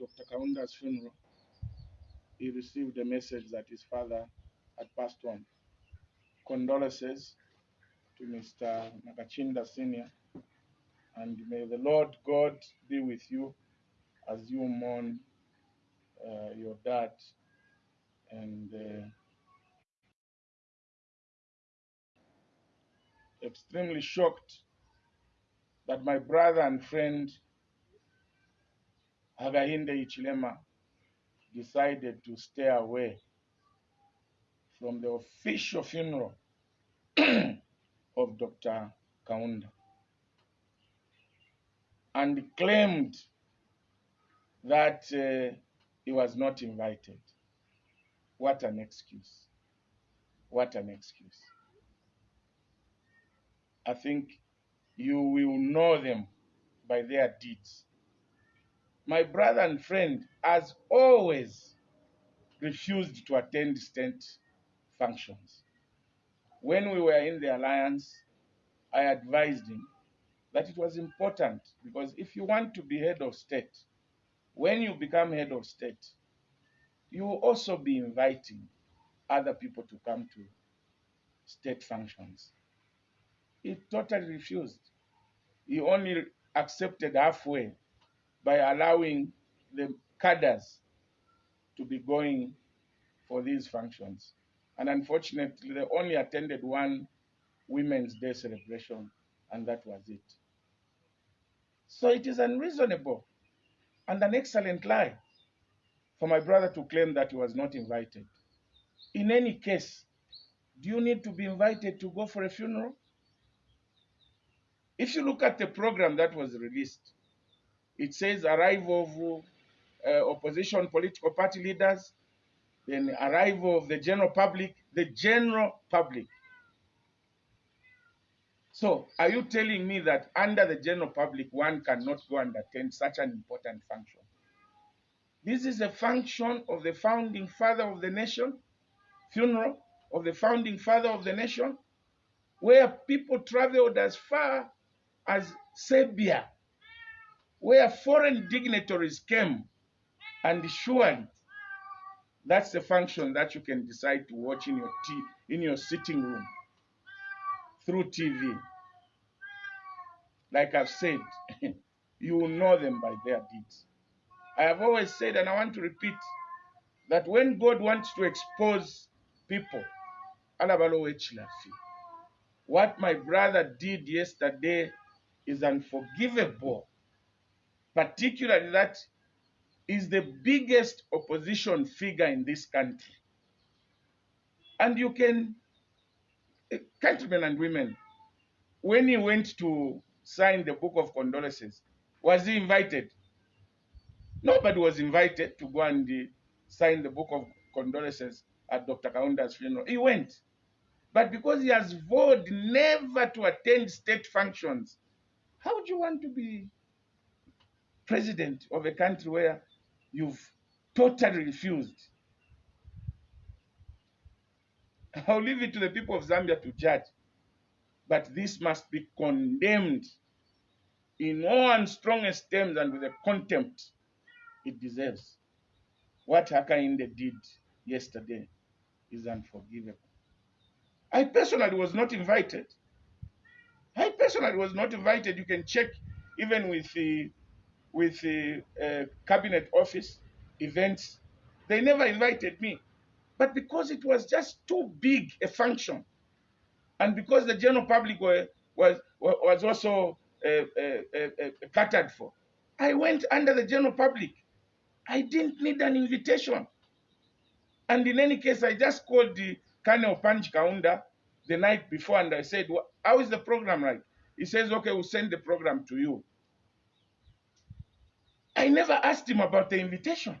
Dr. Kaunda's funeral, he received a message that his father had passed on. Condolences to Mr. Nakacinda Sr. And may the Lord God be with you as you mourn uh, your dad. And uh, extremely shocked that my brother and friend Hakainde Hichilema decided to stay away from the official funeral of Dr. Kaunda and claimed that uh, he was not invited. What an excuse. What an excuse. I think you will know them by their deeds. My brother and friend has always refused to attend state functions. When we were in the alliance, I advised him that it was important because if you want to be head of state, when you become head of state, you will also be inviting other people to come to state functions. He totally refused. He only accepted halfway by allowing the cadres to be going for these functions. And unfortunately, they only attended one Women's Day celebration, and that was it. So it is unreasonable and an excellent lie for my brother to claim that he was not invited. In any case, do you need to be invited to go for a funeral? If you look at the program that was released, it says arrival of uh, opposition political party leaders, then arrival of the general public, the general public. So, are you telling me that under the general public, one cannot go and attend such an important function? This is a function of the founding father of the nation, funeral of the founding father of the nation, where people traveled as far as Serbia, where foreign dignitaries came, and surely that's the function that you can decide to watch in your t- in your sitting room through TV. Like I've said, you will know them by their deeds. I have always said, and I want to repeat, that when God wants to expose people, what my brother did yesterday is unforgivable, particularly that is the biggest opposition figure in this country. And you can, eh, countrymen and women, when he went to sign the book of condolences, was he invited? Nobody was invited to go and uh, sign the book of condolences at Dr. Kaunda's funeral. He went. But because he has vowed never to attend state functions, how would you want to be president of a country where you've totally refused? I'll leave it to the people of Zambia to judge. But this must be condemned in all and strongest terms and with the contempt it deserves. What Hakainde did yesterday is unforgivable. I personally was not invited. I personally was not invited. You can check even with the with the uh, cabinet office events. They never invited me, but because it was just too big a function, and because the general public were, was was also uh, uh, uh, uh, catered for, I went under the general public. I didn't need an invitation. And in any case, I just called the Colonel Panji Kaunda the night before and I said, "Wha- How is the program like? He says, Okay, we'll send the program to you. I never asked him about the invitation.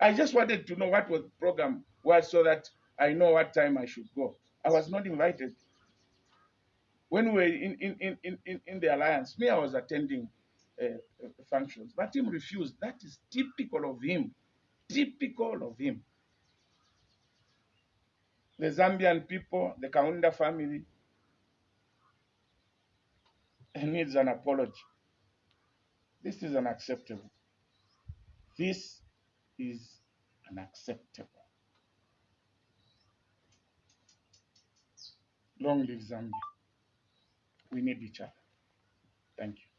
I just wanted to know what was the program was so that I know what time I should go. I was not invited. When we were in, in, in, in- in, the alliance, me, I was attending uh, uh, functions, but him refused. That is typical of him. Typical of him. The Zambian people, the Kaunda family, needs an apology. This is unacceptable. This is unacceptable. Long live Zambia. We need each other. Thank you.